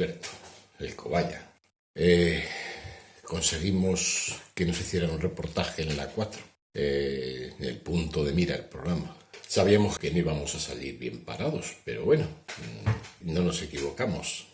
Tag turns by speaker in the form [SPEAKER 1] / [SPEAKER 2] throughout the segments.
[SPEAKER 1] Alberto, el cobaya. Eh, conseguimos que nos hicieran un reportaje en la 4, eh, en el punto de mira del programa. Sabíamos que no íbamos a salir bien parados, pero bueno, mm, no nos equivocamos.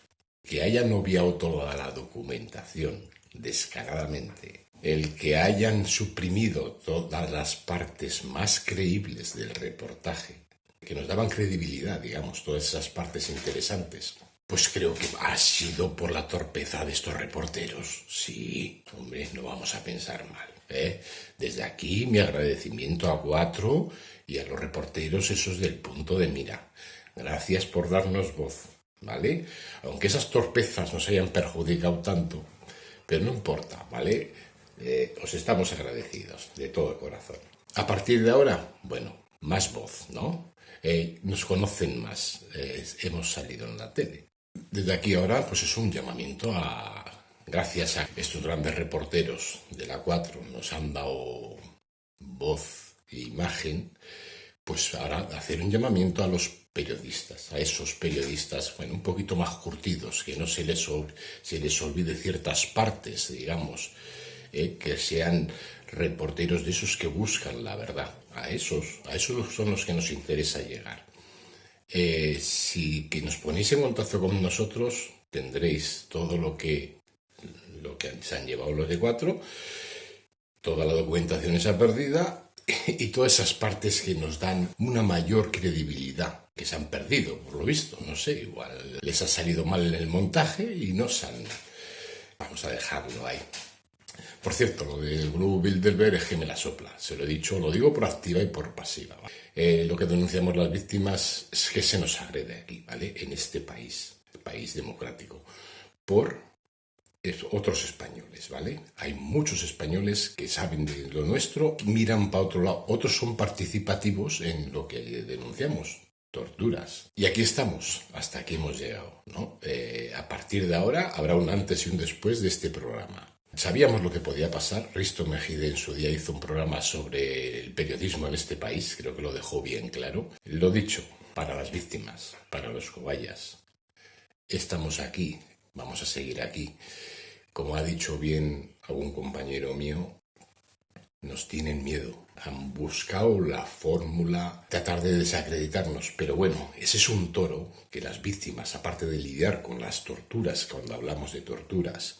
[SPEAKER 1] Que hayan obviado toda la documentación descaradamente, el que hayan suprimido todas las partes más creíbles del reportaje, que nos daban credibilidad, digamos, todas esas partes interesantes, pues creo que ha sido por la torpeza de estos reporteros. Sí, hombre, no vamos a pensar mal. ¿eh? Desde aquí mi agradecimiento a Cuatro y a los reporteros esos del punto de mira. Gracias por darnos voz, ¿vale? Aunque esas torpezas nos hayan perjudicado tanto, pero no importa, ¿vale? Eh, os estamos agradecidos de todo corazón. A partir de ahora, bueno, más voz, ¿no? Eh, nos conocen más, hemos salido en la tele. Desde aquí ahora, pues es un llamamiento a, gracias a estos grandes reporteros de la 4, nos han dado voz e imagen, pues ahora hacer un llamamiento a los periodistas, a esos periodistas, bueno, un poquito más curtidos, que no se les, olvide ciertas partes, digamos, eh, que sean reporteros de esos que buscan la verdad. A esos, a esos son los que nos interesa llegar. Eh, si que nos ponéis en contacto con nosotros, tendréis todo lo que, lo que se han llevado los de cuatro, toda la documentación esa perdida y todas esas partes que nos dan una mayor credibilidad, que se han perdido, por lo visto, no sé, igual les ha salido mal en el montaje y no se han... Vamos a dejarlo ahí. Por cierto, lo del grupo Bilderberg es que me la sopla. Se lo he dicho, lo digo por activa y por pasiva. Eh, lo que denunciamos las víctimas es que se nos agrede aquí, ¿vale? En este país, país democrático, por otros españoles, ¿vale? Hay muchos españoles que saben de lo nuestro, miran para otro lado. Otros son participativos en lo que denunciamos torturas. Y aquí estamos, hasta aquí hemos llegado. ¿no? Eh, a partir de ahora habrá un antes y un después de este programa. Sabíamos lo que podía pasar. Risto Mejide en su día hizo un programa sobre el periodismo en este país, creo que lo dejó bien claro. Lo dicho, para las víctimas, para los cobayas. Estamos aquí, vamos a seguir aquí. Como ha dicho bien algún compañero mío, nos tienen miedo. Han buscado la fórmula, tratar de desacreditarnos. Pero bueno, ese es un toro que las víctimas, aparte de lidiar con las torturas, cuando hablamos de torturas,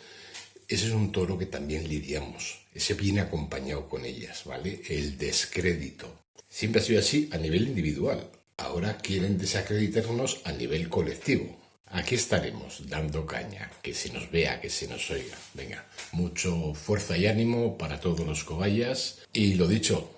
[SPEAKER 1] ese es un toro que también lidiamos. Ese viene acompañado con ellas, ¿vale? El descrédito. Siempre ha sido así a nivel individual. Ahora quieren desacreditarnos a nivel colectivo. Aquí estaremos dando caña, que se nos vea, que se nos oiga. Venga, mucho fuerza y ánimo para todos los cobayas. Y lo dicho,